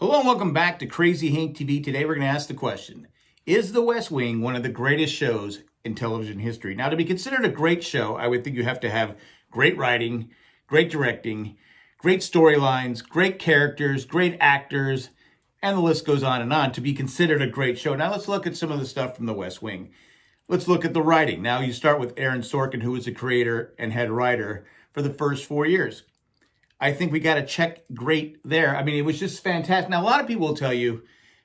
Hello and welcome back to Crazy Hank TV. Today we're going to ask the question, is The West Wing one of the greatest shows in television history? Now to be considered a great show, I would think you have to have great writing, great directing, great storylines, great characters, great actors, and the list goes on and on to be considered a great show. Now let's look at some of the stuff from The West Wing. Let's look at the writing. Now you start with Aaron Sorkin, who was the creator and head writer for the first four years. I think we got a check great there. I mean, it was just fantastic. Now, a lot of people will tell you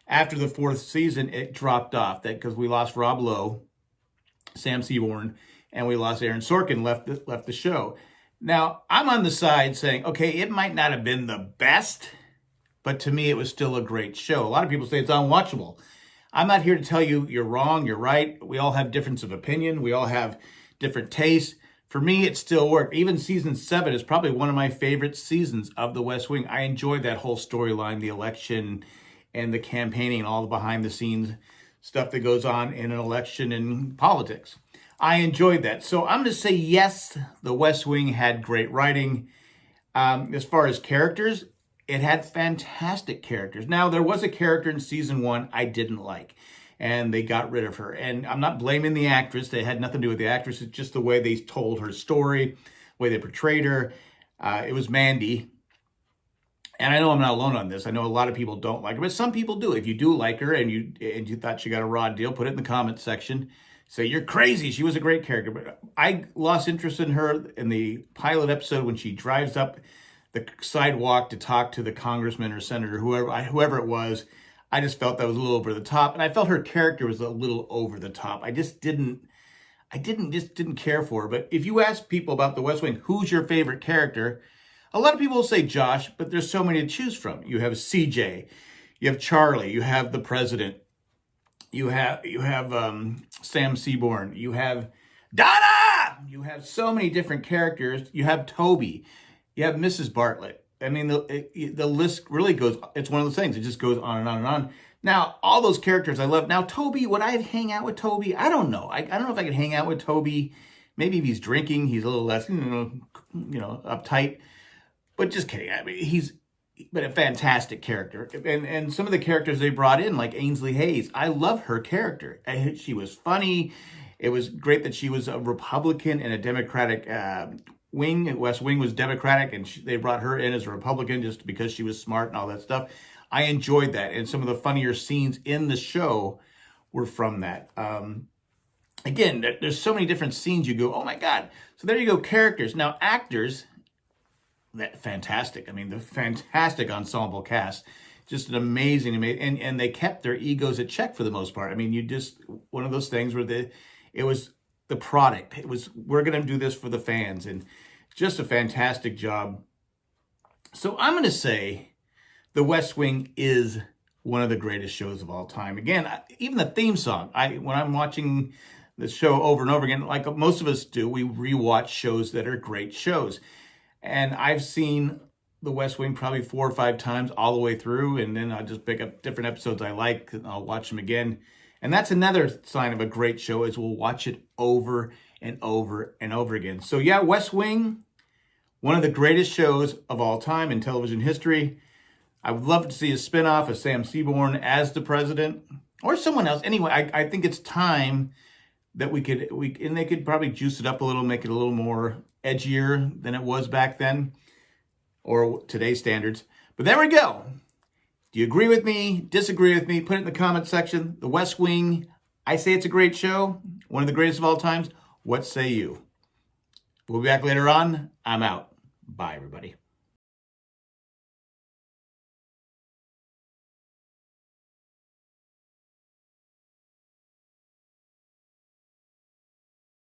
after the fourth season, it dropped off that because we lost Rob Lowe, Sam Seaborn, and we lost Aaron Sorkin left the, left the show. Now, I'm on the side saying, okay, it might not have been the best, but to me, it was still a great show. A lot of people say it's unwatchable. I'm not here to tell you you're wrong, you're right. We all have difference of opinion. We all have different tastes. For me, it still worked. Even season seven is probably one of my favorite seasons of The West Wing. I enjoyed that whole storyline, the election and the campaigning all the behind the scenes stuff that goes on in an election and politics. I enjoyed that. So I'm going to say yes, The West Wing had great writing. Um, as far as characters, it had fantastic characters. Now, there was a character in season one I didn't like and they got rid of her. And I'm not blaming the actress. They had nothing to do with the actress. It's just the way they told her story, the way they portrayed her. Uh, it was Mandy. And I know I'm not alone on this. I know a lot of people don't like her, but some people do. If you do like her and you and you thought she got a raw deal, put it in the comments section. Say you're crazy. She was a great character, but I lost interest in her in the pilot episode when she drives up the sidewalk to talk to the congressman or senator, whoever whoever it was I just felt that was a little over the top. And I felt her character was a little over the top. I just didn't, I didn't, just didn't care for her. But if you ask people about the West Wing, who's your favorite character? A lot of people will say Josh, but there's so many to choose from. You have CJ, you have Charlie, you have the president, you have, you have um, Sam Seaborn, you have Donna! You have so many different characters. You have Toby, you have Mrs. Bartlet. I mean, the, it, the list really goes, it's one of those things. It just goes on and on and on. Now, all those characters I love. Now, Toby, would I hang out with Toby? I don't know. I, I don't know if I could hang out with Toby. Maybe if he's drinking, he's a little less, you know, you know uptight. But just kidding. I mean, he's but a fantastic character. And and some of the characters they brought in, like Ainsley Hayes, I love her character. She was funny. It was great that she was a Republican and a Democratic uh, wing. West Wing was Democratic, and she, they brought her in as a Republican just because she was smart and all that stuff. I enjoyed that, and some of the funnier scenes in the show were from that. Um, again, there's so many different scenes you go, oh my God. So there you go, characters. Now, actors, that fantastic. I mean, the fantastic ensemble cast. Just an amazing, amazing, and, and they kept their egos at check for the most part. I mean, you just, one of those things where the, it was the product. It was, we're going to do this for the fans. And just a fantastic job. So I'm going to say The West Wing is one of the greatest shows of all time. Again, even the theme song, I when I'm watching the show over and over again, like most of us do, we rewatch shows that are great shows. And I've seen The West Wing probably four or five times all the way through, and then I'll just pick up different episodes I like, and I'll watch them again. And that's another sign of a great show is we'll watch it over and over and over again. So yeah, West Wing, one of the greatest shows of all time in television history. I would love to see a spinoff of Sam Seaborn as the president or someone else. Anyway, I, I think it's time that we could, we and they could probably juice it up a little, make it a little more edgier than it was back then or today's standards. But there we go. Do you agree with me? Disagree with me? Put it in the comment section. The West Wing, I say it's a great show, one of the greatest of all times. What say you? We'll be back later on. I'm out. Bye, everybody.